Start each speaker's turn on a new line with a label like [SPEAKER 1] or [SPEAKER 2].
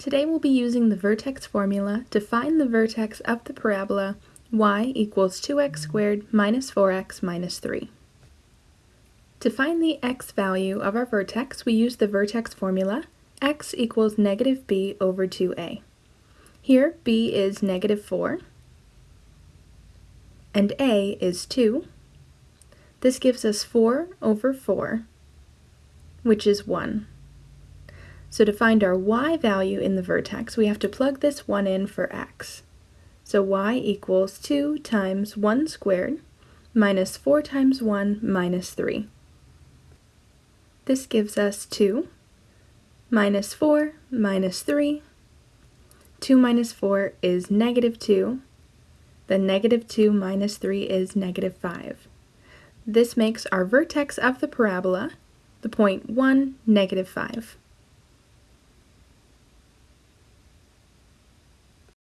[SPEAKER 1] Today we'll be using the vertex formula to find the vertex of the parabola y equals 2x squared minus 4x minus 3. To find the x value of our vertex, we use the vertex formula x equals negative b over 2a. Here b is negative 4 and a is 2. This gives us 4 over 4, which is 1. So to find our y value in the vertex, we have to plug this 1 in for x. So y equals 2 times 1 squared minus 4 times 1 minus 3. This gives us 2 minus 4 minus 3. 2 minus 4 is negative 2. Then negative 2 minus 3 is negative 5. This makes our vertex of the parabola the point 1, negative 5.